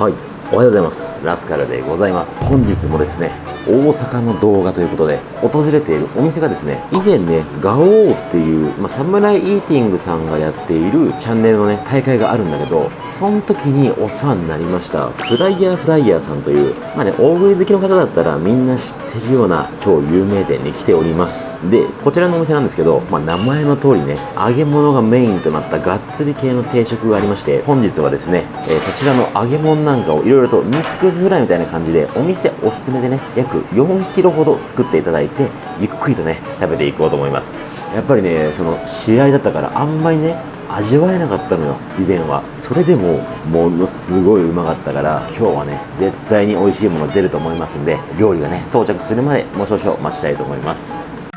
はい。おはようございます。ラスカルでございます。本日もですね大阪の動画ということで訪れているお店がですね以前ねガオーっていう、まあ、サムライイーティングさんがやっているチャンネルのね大会があるんだけどその時にお世話になりましたフライヤーフライヤーさんというまあね大食い好きの方だったらみんな知ってるような超有名店に来ております。でこちらのお店なんですけど、まあ、名前の通りね揚げ物がメインとなったがっつり系の定食がありまして本日はですね、えーそちらの揚げ物なんかをいろいろとミックスフライみたいな感じでお店おすすめでね約4キロほど作っていただいてゆっくりとね食べていこうと思います。やっぱりねその試合だったからあんまりね味わえなかったのよ以前は。それでもものすごいうまかったから今日はね絶対に美味しいもの出ると思いますんで料理がね到着するまでもう少々待ちたいと思います。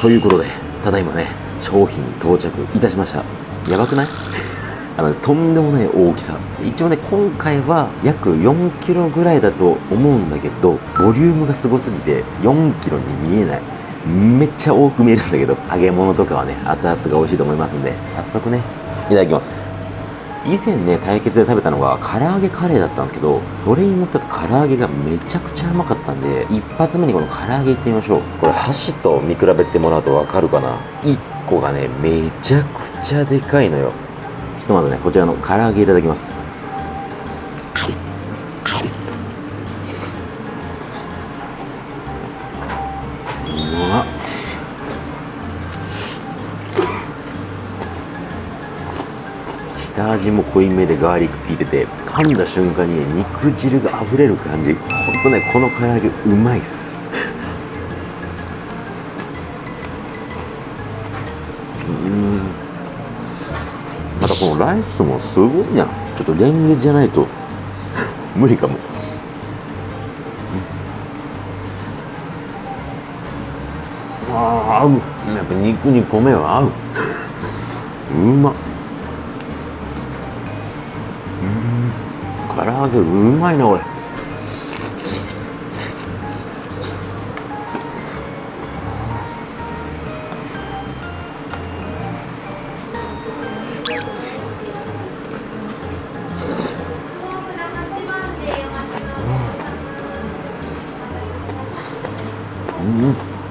ということでただいまね商品到着いたしました。やばくない？あのとんでもない大きさ。一応ね今回は約4キロぐらいだと思うんだけどボリュームがすごすぎて4キロに見えない。めっちゃ多く見えるんだけど揚げ物とかはね熱々が美味しいと思いますんで早速ねいただきます。以前ね対決で食べたのが唐揚げカレーだったんですけどそれに乗った唐揚げがめちゃくちゃうまかったんで一発目にこの唐揚げいってみましょう。これ箸と見比べてもらうと分かるかな？1個がねめちゃくちゃでかいのよ。ひとまずねこちらの唐揚げいただきます。うまっ。下味も濃いめでガーリック効いてて噛んだ瞬間に肉汁が溢れる感じ。ほんとねこの唐揚げうまいっす。ライスもすごいな。ちょっとレンゲじゃないと。無理かも。ああ合う。やっぱ肉に米は合う。うま。っ唐揚げうまいなこれ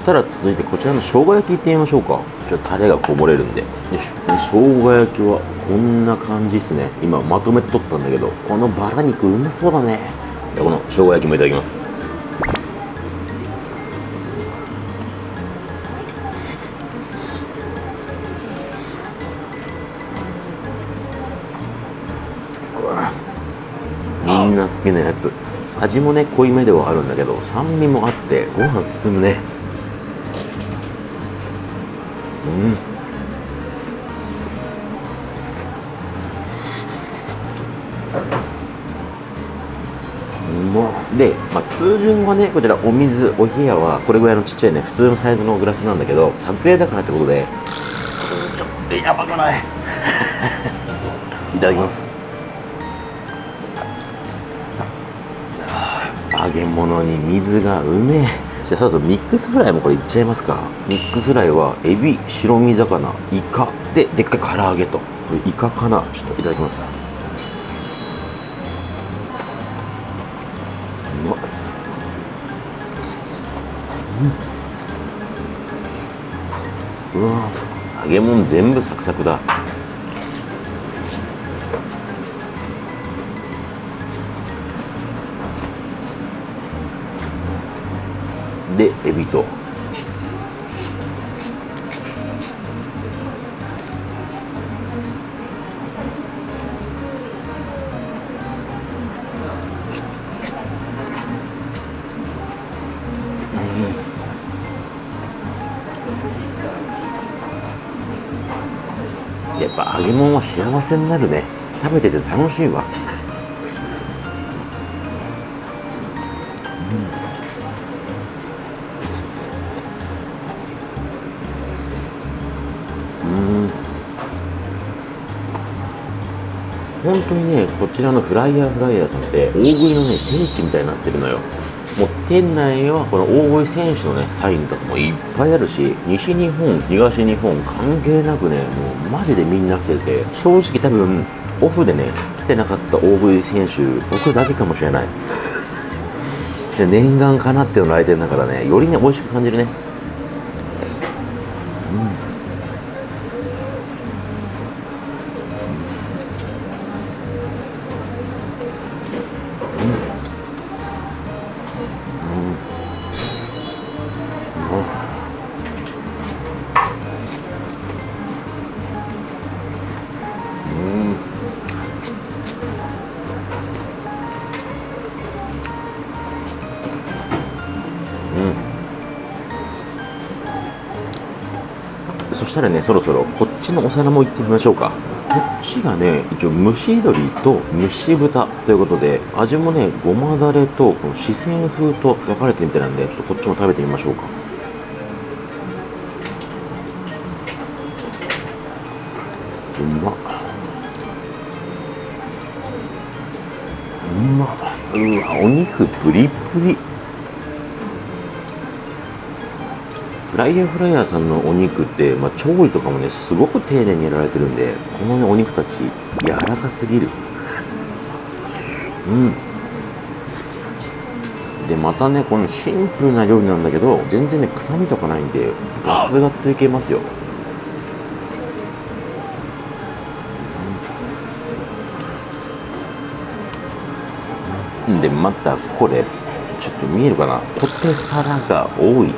ただ続いてこちらの生姜焼きいってみましょうか。ちょっとタレがこぼれるんで。よいし。ょ生姜焼きはこんな感じですね。今まとめて取ったんだけどこのバラ肉うまそうだね。この生姜焼きもいただきます。みんな好きなやつ。味もね濃いめではあるんだけど酸味もあってご飯進むね。で、まあ、通常はねこちらお水お部屋はこれぐらいのちっちゃいね普通のサイズのグラスなんだけど撮影だからってことで。ちょっとやばくない？いただきます。揚げ物に水がうめえ。じゃあそろそろミックスフライもこれいっちゃいますか。ミックスフライはエビ白身魚イカ。ででっかい唐揚げと。これイカかな。ちょっといただきます揚げ物全部サクサクだ。でエビと。ぱ揚げ物は幸せになるね。食べてて楽しいわ。うん。本当にねこちらのフライヤーフライヤーさんって大食いのね聖地みたいになってるのよ。もう店内はこの大食い選手のねサインとかもいっぱいあるし西日本東日本関係なくねもうマジでみんな来てて正直多分オフでね食ってなかった大食い選手僕だけかもしれない。で念願かなっていうの来店だからねよりね美味しく感じるね。そしたらねそろそろこっちのお皿も行ってみましょうか。こっちがね一応蒸し鶏と蒸し豚ということで味もねごまだれとこの四川風と分かれてるみたいなんでちょっとこっちも食べてみましょうか。うまっ。うまっ。うわお肉プリプリ。ライヤーフライヤーさんのお肉って、まあ、調理とかもねすごく丁寧にやられてるんでこのねお肉たち柔らかすぎる。うん。でまたねこのシンプルな料理なんだけど全然ね臭みとかないんでガツガツいけますよ。でまたこれちょっと見えるかな？ポテサラが多い。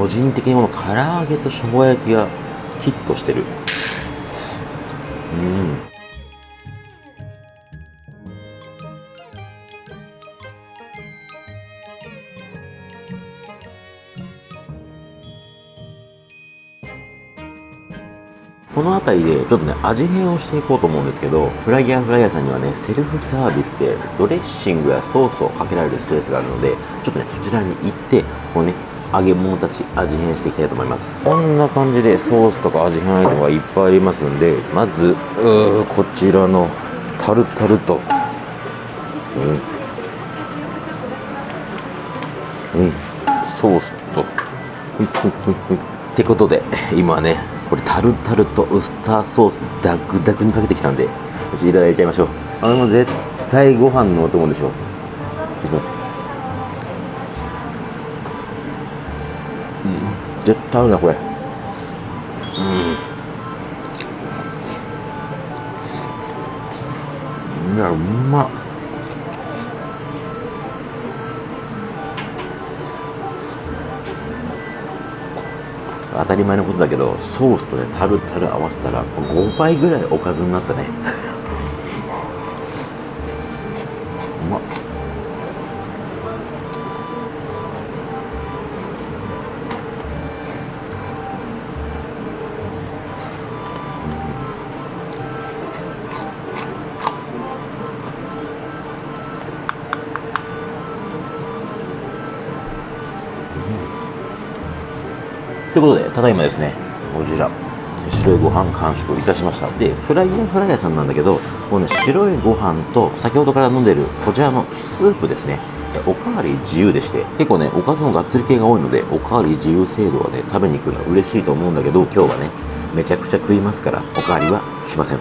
個人的にこの唐揚げと生姜焼きがヒットしてる。うん。この辺りでちょっとね味変をしていこうと思うんですけどフライヤーフライヤーさんにはねセルフサービスでドレッシングやソースをかけられるスペースがあるのでちょっとねそちらに行ってこのね揚げ物たち味変していきたいと思います。こんな感じでソースとか味変アイテムがいっぱいありますんでまずこちらのタルタルとうん。うん。ソースと。ってことで今ねこれタルタルとウスターソースダクダクにかけてきたんでいただいちゃいましょう。あれも絶対ご飯のお供でしょ。いきます。絶対合うなこれ。うん。いやうまっ。当たり前のことだけどソースとねタルタル合わせたら5倍ぐらいおかずになったね。ということで、ただいまですね、こちら、白いご飯完食いたしました。で、フライヤーフライヤーさんなんだけど、このね、白いご飯と、先ほどから飲んでるこちらのスープですね、おかわり自由でして、結構ね、おかずもがっつり系が多いので、おかわり自由制度はね、食べに行くのは嬉しいと思うんだけど、今日はね、めちゃくちゃ食いますから、おかわりはしません。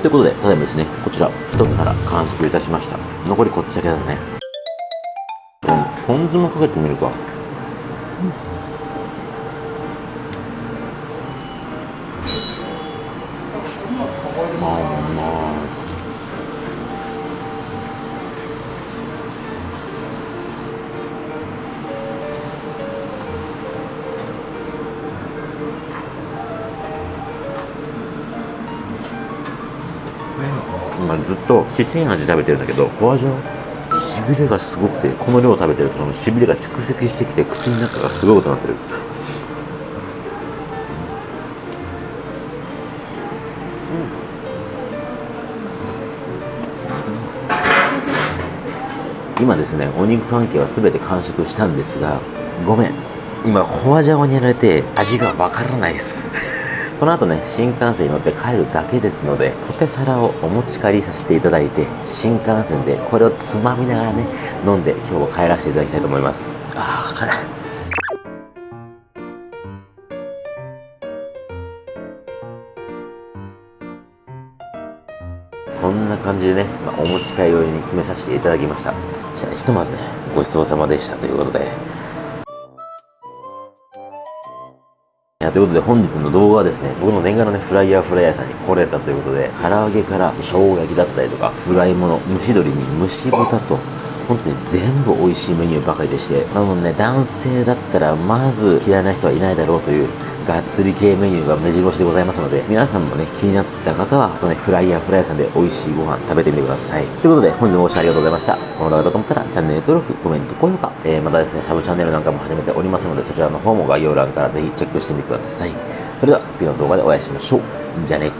ということで、ただいまですね、こちら、一皿完食いたしました。残りこっちだけだね。うん、ポン酢もかけてみるか。今ずっと四川味食べてるんだけどホワジャオしびれがすごくてこの量食べてるとそのしびれが蓄積してきて口の中がすごいことになってる。今ですねお肉関係は全て完食したんですがごめん。今ホワジャオにやられて味がわからないです。この後ね新幹線に乗って帰るだけですのでポテサラをお持ち帰りさせていただいて新幹線でこれをつまみながらね飲んで今日は帰らせていただきたいと思います。ああ辛いこんな感じでね、まあ、お持ち帰り用に詰めさせていただきました。じゃあひとまずねごちそうさまでしたということでやということで本日の動画はですね僕の念願のねフライヤーフライヤーさんに来れたということで唐揚げから生姜焼きだったりとかフライもの蒸し鶏に蒸し豚と本当に全部美味しいメニューばかりでしてなのね男性だったらまず嫌いな人はいないだろうというがっつり系メニューが目白押しでございますので皆さんもね気になった方はこのねフライヤーフライヤーさんで美味しいご飯食べてみてください。ということで本日もご視聴ありがとうございました。この動画だと思ったらチャンネル登録コメント高評価、えー、またですねサブチャンネルなんかも始めておりますのでそちらの方も概要欄からぜひチェックしてみてください。それでは次の動画でお会いしましょう。じゃあね。